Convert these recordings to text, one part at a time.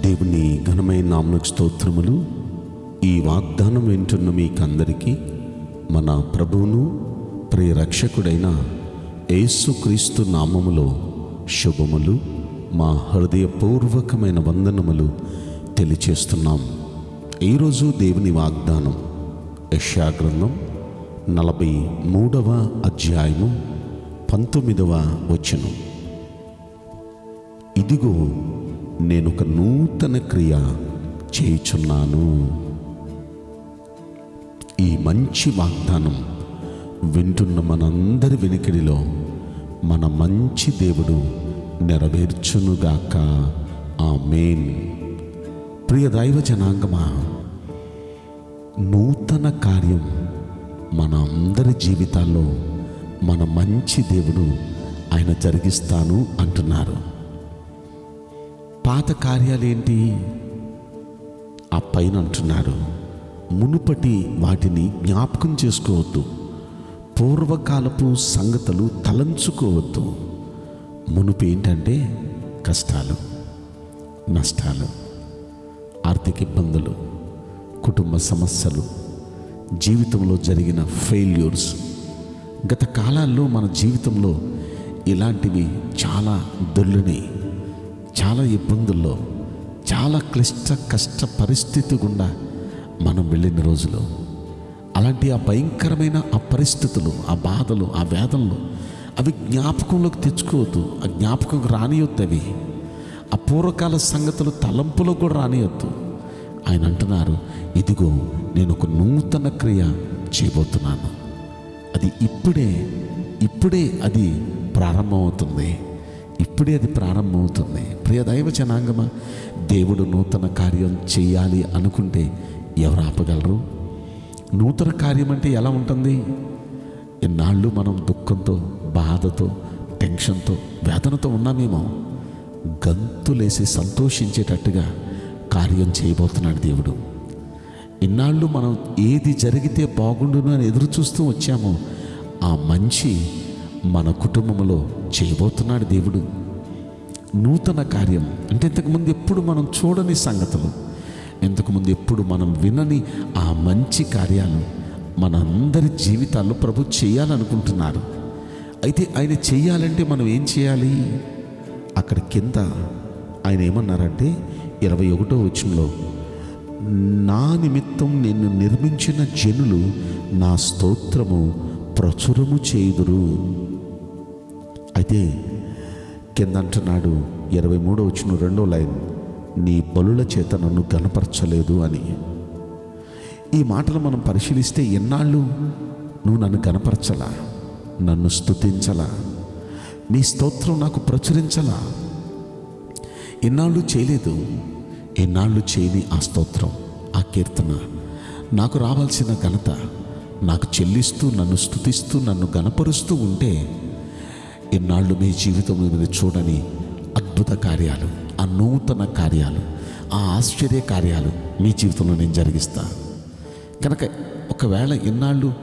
దేవుని ఘనమైన నామకు స్తోత్రములు. ఈ వాగ్దానం వింటున్న మీకందరికీ మన ప్రభువును ప్రియరక్షకుడైన యేసుక్రీస్తు నామములో శుభములు. మా హృదయపూర్వకమైన వందనములు తెలియచేస్తున్నాం. ఈరోజు దేవుని వాగ్దానం యశాగ్రంథం నలభై మూడవ అధ్యాయము పంతొమ్మిదవ వచనం. ఇదిగో నేను ఒక నూతన క్రియ చేయుచున్నాను. ఈ మంచి వాగ్దానం వింటున్న మనందరి వెనుకడిలో మన మంచి దేవుడు నెరవేర్చునుగాక. ఆ మెయిన్ ప్రియ దైవ జనాంగమా నూతన కార్యం మన అందరి జీవితాల్లో మన మంచి దేవుడు ఆయన జరిగిస్తాను అంటున్నారు. పాత కార్యాలేంటి ఆ పైన అంటున్నారు మునుపటి వాటిని జ్ఞాపకం చేసుకోవద్దు. పూర్వకాలపు సంగతులు తలంచుకోవద్దు. మునుపు ఏంటంటే కష్టాలు నష్టాలు ఆర్థిక ఇబ్బందులు కుటుంబ సమస్యలు జీవితంలో జరిగిన ఫెయిల్యూర్స్. గత కాలాల్లో మన జీవితంలో ఇలాంటివి చాలా దొల్లినాయి చాలా ఇబ్బందుల్లో చాలా క్లిష్ట కష్ట పరిస్థితి గుండా మనం వెళ్ళిన రోజులు. అలాంటి ఆ భయంకరమైన ఆ పరిస్థితులు ఆ బాధలు ఆ వేదనలు అవి జ్ఞాపకంలోకి తెచ్చుకోవద్దు ఆ జ్ఞాపకం రానియొద్దు అవి. ఆ పూర్వకాల సంగతులు తలంపులో కూడా రానియొద్దు. ఆయన అంటున్నారు ఇదిగో నేను ఒక నూతన క్రియ చేయబోతున్నాను. అది ఇప్పుడే ఇప్పుడే అది ప్రారంభమవుతుంది. ఇప్పుడే అది ప్రారంభమవుతుంది. ప్రియ దైవ జనాంగమా దేవుడు నూతన కార్యం చేయాలి అనుకుంటే ఎవరు ఆపగలరు? నూతన కార్యం అంటే ఎలా ఉంటుంది? ఇన్నాళ్ళు మనం దుఃఖంతో బాధతో టెన్షన్తో వేదనతో ఉన్నామేమో గంతులేసి సంతోషించేటట్టుగా కార్యం చేయబోతున్నాడు దేవుడు. ఇన్నాళ్ళు మనం ఏది జరిగితే బాగుండును అని ఎదురు చూస్తూ వచ్చామో ఆ మంచి మన కుటుంబంలో చేయబోతున్నాడు దేవుడు. నూతన కార్యం. అంటే ఇంతకుముందు ఎప్పుడు మనం చూడని సంగతులు ఇంతకుముందు ఎప్పుడు మనం వినని ఆ మంచి కార్యాలు మన అందరి జీవితాల్లో ప్రభు చేయాలనుకుంటున్నారు. అయితే ఆయన చేయాలంటే మనం ఏం చేయాలి? అక్కడ కింద ఆయన ఏమన్నారంటే ఇరవై ఒకటో వచ్చంలో నా నిమిత్తం నిన్ను నిర్మించిన జనులు నా స్తోత్రము ప్రచురము చేయుదురు. అయితే కింద అంటున్నాడు ఇరవై మూడో వచ్చిన రెండో లైన్ నీ బలుల చేత నన్ను గనపరచలేదు అని. ఈ మాటలు మనం పరిశీలిస్తే ఎన్నాళ్ళు? నువ్వు నన్ను గనపరచలా నన్ను స్తుతించలా నీ స్తోత్రం నాకు ప్రచురించలా? ఎన్నాళ్ళు చేయలేదు? ఎన్నాళ్ళు చేయని ఆ స్తోత్రం ఆ కీర్తన నాకు రావాల్సిన ఘనత నాకు చెల్లిస్తూ నన్ను స్తుతిస్తూ నన్ను గనపరుస్తూ ఉంటే ఇన్నాళ్ళు మీ జీవితంలో మీరు చూడని అద్భుత కార్యాలు ఆ నూతన కార్యాలు ఆ ఆశ్చర్య కార్యాలు మీ జీవితంలో నేను జరిగిస్తా. కనుక ఒకవేళ ఇన్నాళ్ళు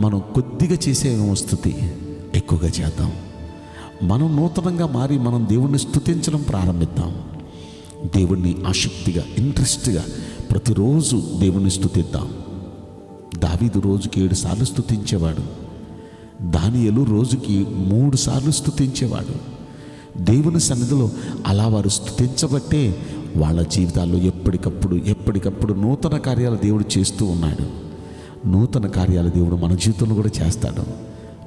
మనం కొద్దిగా చేసే స్థుతి ఎక్కువగా చేద్దాం. మనం నూతనంగా మారి మనం దేవుణ్ణి స్థుతించడం ప్రారంభిద్దాం. దేవుణ్ణి ఆసక్తిగా ఇంట్రెస్ట్గా ప్రతిరోజు దేవుణ్ణి స్థుతిద్దాం. దావీదు రోజుకి ఏడు సార్లు స్థుతించేవాడు. దానియలు రోజుకి మూడు సార్లు స్థుతించేవాడు దేవుని సన్నిధిలో అలా వారు స్థుతించబట్టే వాళ్ళ జీవితాల్లో ఎప్పటికప్పుడు ఎప్పటికప్పుడు నూతన కార్యాలు దేవుడు చేస్తూ ఉన్నాడు. నూతన కార్యాలు దేవుడు మన జీవితంలో కూడా చేస్తాడు.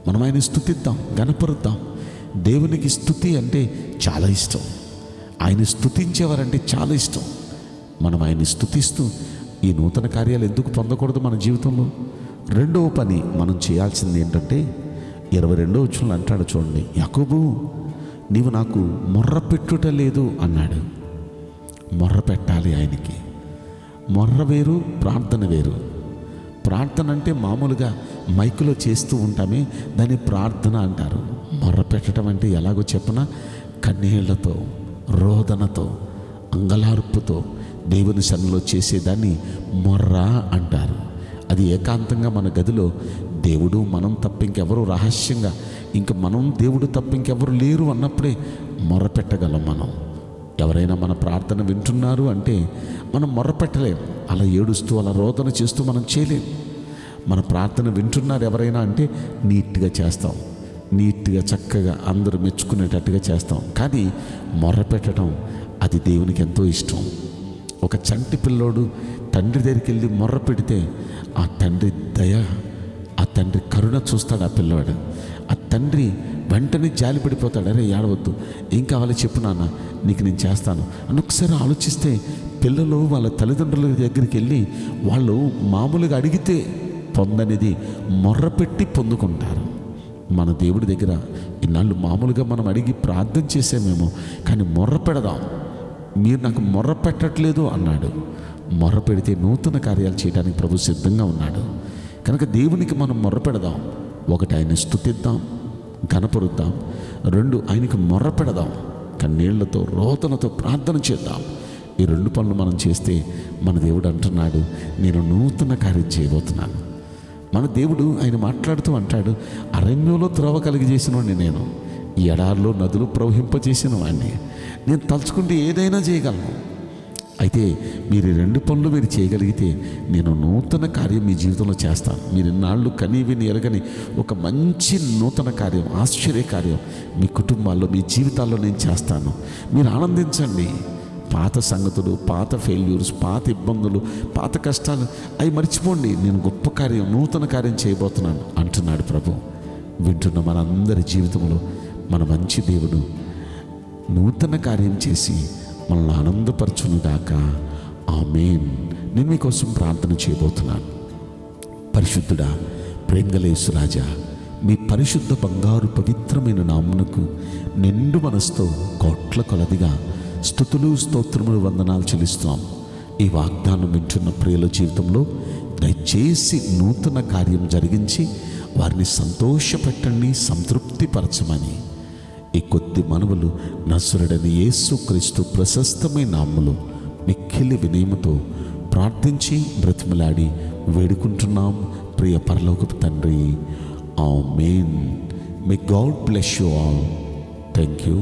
మనం ఆయన స్థుతిద్దాం గనపరుద్దాం దేవునికి స్థుతి అంటే చాలా ఇష్టం. ఆయన స్థుతించేవారంటే చాలా ఇష్టం. మనం ఆయన్ని స్థుతిస్తూ ఈ నూతన కార్యాలు ఎందుకు పొందకూడదు మన జీవితంలో? రెండవ పని మనం చేయాల్సింది ఏంటంటే ఇరవై రెండో వచ్చులు అంటాడు చూడండి యాకోబు నీవు నాకు మొర్ర పెట్టుట లేదు అన్నాడు. మొర్ర పెట్టాలి ఆయనకి. మొర్ర వేరు ప్రార్థన వేరు. ప్రార్థన అంటే మామూలుగా మైకులో చేస్తూ ఉంటామే దాన్ని ప్రార్థన అంటారు. మొర్ర పెట్టడం అంటే ఎలాగో చెప్పన? కన్నీళ్ళతో రోదనతో అంగలార్పుతో దేవుని సన్నిలో చేసేదాన్ని మొర్ర అంటారు. అది ఏకాంతంగా మన గదిలో దేవుడు మనం తప్ప ఇంకెవరు రహస్యంగా ఇంక మనం దేవుడు తప్ప ఇంకెవరు లేరు అన్నప్పుడే మొరపెట్టగలం మనం. ఎవరైనా మన ప్రార్థన వింటున్నారు అంటే మనం మొరపెట్టలేం. అలా ఏడుస్తూ అలా రోదన చేస్తూ మనం చేయలేం. మన ప్రార్థన వింటున్నారు ఎవరైనా అంటే నీట్గా చేస్తాం. నీట్గా చక్కగా అందరూ మెచ్చుకునేటట్టుగా చేస్తాం. కానీ మొర్రపెట్టడం అది దేవునికి ఎంతో ఇష్టం. ఒక చంటి పిల్లోడు తండ్రి దగ్గరికి వెళ్ళి మొర్ర పెడితే ఆ తండ్రి దయ ఆ తండ్రి కరుణ చూస్తాడు ఆ పిల్లవాడు. ఆ తండ్రి వెంటనే జాలి పడిపోతాడు. అరే ఏడవద్దు. ఏం కావాలో చెప్పు నాన్న. నీకు నేను చేస్తాను. అని ఒకసారి ఆలోచిస్తే పిల్లలు వాళ్ళ తల్లిదండ్రుల దగ్గరికి వెళ్ళి వాళ్ళు మామూలుగా అడిగితే పొందనేది మొర్రపెట్టి పొందుకుంటారు. మన దేవుడి దగ్గర ఇన్నాళ్ళు మామూలుగా మనం అడిగి ప్రార్థన చేసామేమో కానీ మొర్ర పెడదాం. మీరు నాకు మొర్ర పెట్టట్లేదు అన్నాడు. మొర్ర పెడితే నూతన కార్యాలు చేయడానికి ప్రభు సిద్ధంగా ఉన్నాడు. కనుక దేవునికి మనం మొర్రపెడదాం ఒకటి ఆయన స్థుతిద్దాం కనపరుద్దాం రెండు ఆయనకి మొర్రపెడదాం కన్నీళ్ళతో రోతనతో ప్రార్థన చేద్దాం. ఈ రెండు పనులు మనం చేస్తే మన దేవుడు అంటున్నాడు నేను నూతన కార్యం చేయబోతున్నాను. మన దేవుడు ఆయన మాట్లాడుతూ అంటాడు అరణ్యంలో త్రవ కలిగజేసిన వాడిని నేను. ఈ ఎడారిలో నదులు ప్రవహింపజేసిన వాడిని నేను తలుచుకుంటే ఏదైనా చేయగలను. అయితే మీరు రెండు పనులు మీరు చేయగలిగితే నేను నూతన కార్యం మీ జీవితంలో చేస్తాను మీరు ఇన్నాళ్ళు కనీ విని ఎరగని ఒక మంచి నూతన కార్యం ఆశ్చర్య కార్యం మీ కుటుంబాల్లో మీ జీవితాల్లో నేను చేస్తాను. మీరు ఆనందించండి. పాత సంగతులు పాత ఫెయిల్యూర్స్ పాత ఇబ్బందులు పాత కష్టాలు అవి మర్చిపోండి. నేను గొప్ప కార్యం నూతన కార్యం చేయబోతున్నాను అంటున్నాడు ప్రభు. వింటున్న మనందరి జీవితంలో మన మంచి దేవుడు నూతన కార్యం చేసి మనల్ని ఆనందపరచునుగాక. ఆమెన్. నేను మీకోసం ప్రార్థన చేయబోతున్నాను. పరిశుద్ధుడా ప్రేంగలేసు రాజా మీ పరిశుద్ధ బంగారు పవిత్రమైన నామునకు నిండు మనసుతో కోట్ల కొలదిగా స్థుతులు స్తోత్రములు వందనాలు చెల్లిస్తున్నాం. ఈ వాగ్దానం వింటున్న ప్రియుల జీవితంలో దయచేసి నూతన కార్యం జరిగించి వారిని సంతోషపెట్టండి సంతృప్తిపరచమని. ఈ కొద్ది మనవులు నసురుడని యేసు క్రీస్తు ప్రశస్తమైన నామములో మిక్కిలి వినయముతో ప్రార్థించి బ్రతిమలాడి వేడుకుంటున్నాం. ప్రియ పరలోకపు తండ్రి amen may God bless you all thank you